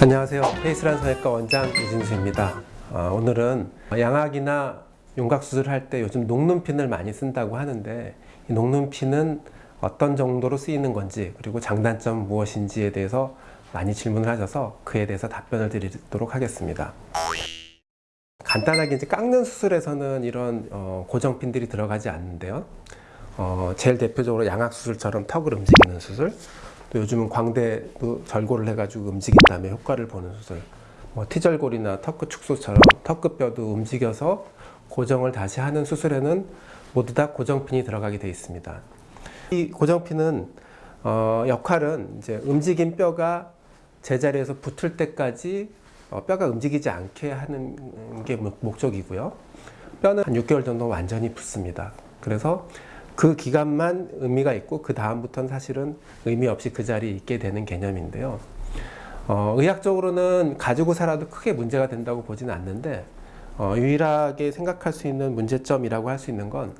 안녕하세요. 페이스란 성형외과 원장 이진수입니다. 어, 오늘은 양악이나 윤곽 수술할 때 요즘 녹눈핀을 많이 쓴다고 하는데 이 녹눈핀은 어떤 정도로 쓰이는 건지 그리고 장단점 무엇인지에 대해서 많이 질문을 하셔서 그에 대해서 답변을 드리도록 하겠습니다. 간단하게 이제 깎는 수술에서는 이런 어, 고정핀들이 들어가지 않는데요. 어, 제일 대표적으로 양악 수술처럼 턱을 움직이는 수술, 또 요즘은 광대도 절골을 해가지고 움직인 다음에 효과를 보는 수술, 뭐 T절골이나 턱끝 축소처럼 턱끝뼈도 움직여서 고정을 다시 하는 수술에는 모두 다 고정핀이 들어가게 되어 있습니다. 이 고정핀은 어, 역할은 이제 움직인 뼈가 제자리에서 붙을 때까지 어, 뼈가 움직이지 않게 하는 게 목- 목적이고요. 뼈는 한 6개월 정도 완전히 붙습니다. 그래서 그 기간만 의미가 있고 그 다음부터는 사실은 의미 없이 그 자리에 있게 되는 개념인데요. 어, 의학적으로는 가지고 살아도 크게 문제가 된다고 보지는 않는데 어, 유일하게 생각할 수 있는 문제점이라고 할 수 있는 건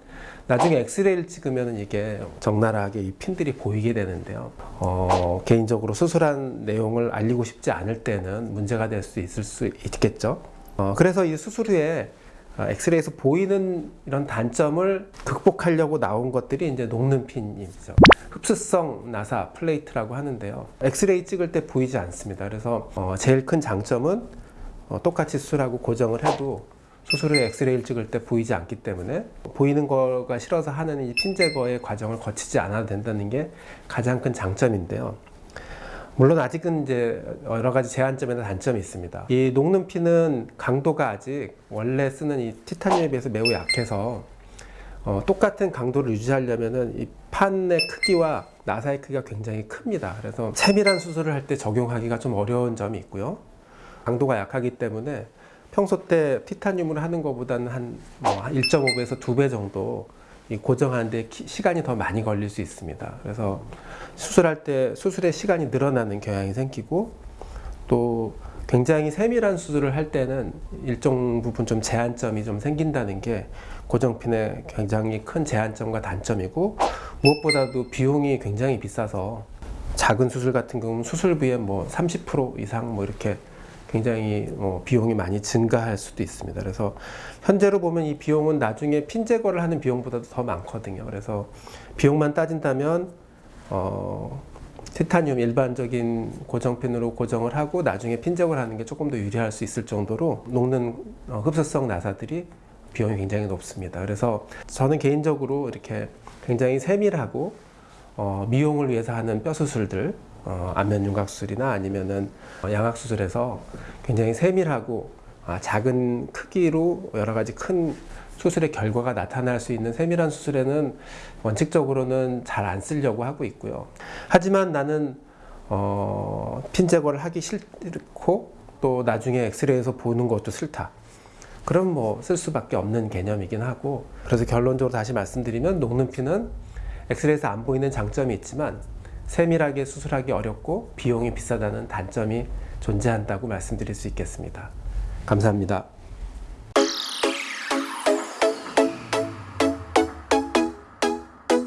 나중에 엑스레이를 찍으면 이게 적나라하게 이 핀들이 보이게 되는데요. 어, 개인적으로 수술한 내용을 알리고 싶지 않을 때는 문제가 될 수 있을 수 있겠죠. 어, 그래서 이 수술 후에 어, 엑스레이에서 보이는 이런 단점을 극복하려고 나온 것들이 이제 녹는 핀이죠. 흡수성 나사 플레이트라고 하는데요. 엑스레이 찍을 때 보이지 않습니다. 그래서 어, 제일 큰 장점은 어, 똑같이 수술하고 고정을 해도 수술 후에 엑스레이를 찍을 때 보이지 않기 때문에 보이는 거가 싫어서 하는 이 핀 제거의 과정을 거치지 않아도 된다는 게 가장 큰 장점인데요. 물론 아직은 이제 여러 가지 제한점이나 단점이 있습니다. 이 녹는 핀은 강도가 아직 원래 쓰는 이 티타늄에 비해서 매우 약해서 어, 똑같은 강도를 유지하려면은 이 판의 크기와 나사의 크기가 굉장히 큽니다. 그래서 세밀한 수술을 할 때 적용하기가 좀 어려운 점이 있고요. 강도가 약하기 때문에 평소 때 티타늄으로 하는 것보다는 한 뭐 1.5배에서 2배 정도 이 고정하는데 기- 시간이 더 많이 걸릴 수 있습니다. 그래서 수술할 때 수술의 시간이 늘어나는 경향이 생기고 또 굉장히 세밀한 수술을 할 때는 일정 부분 좀 제한점이 좀 생긴다는 게 고정핀의 굉장히 큰 제한점과 단점이고 무엇보다도 비용이 굉장히 비싸서 작은 수술 같은 경우는 수술비의 뭐30% 이상 뭐 이렇게 굉장히 어, 비용이 많이 증가할 수도 있습니다. 그래서 현재로 보면 이 비용은 나중에 핀 제거를 하는 비용보다도 더 많거든요. 그래서 비용만 따진다면 어, 티타늄 일반적인 고정핀으로 고정을 하고 나중에 핀 제거를 하는 게 조금 더 유리할 수 있을 정도로 녹는 어, 흡수성 나사들이 비용이 굉장히 높습니다. 그래서 저는 개인적으로 이렇게 굉장히 세밀하고 어, 미용을 위해서 하는 뼈 수술들, 어, 안면 윤곽 수술이나 아니면은 어, 양악 수술에서 굉장히 세밀하고 아, 작은 크기로 여러 가지 큰 수술의 결과가 나타날 수 있는 세밀한 수술에는 원칙적으로는 잘 안 쓰려고 하고 있고요. 하지만 나는 어, 핀 제거를 하기 싫고 또 나중에 엑스레이에서 보는 것도 싫다. 그럼 뭐 쓸 수밖에 없는 개념이긴 하고 그래서 결론적으로 다시 말씀드리면 녹는 피는 엑스레이에서 안 보이는 장점이 있지만 세밀하게 수술하기 어렵고 비용이 비싸다는 단점이 존재한다고 말씀드릴 수 있겠습니다. 감사합니다.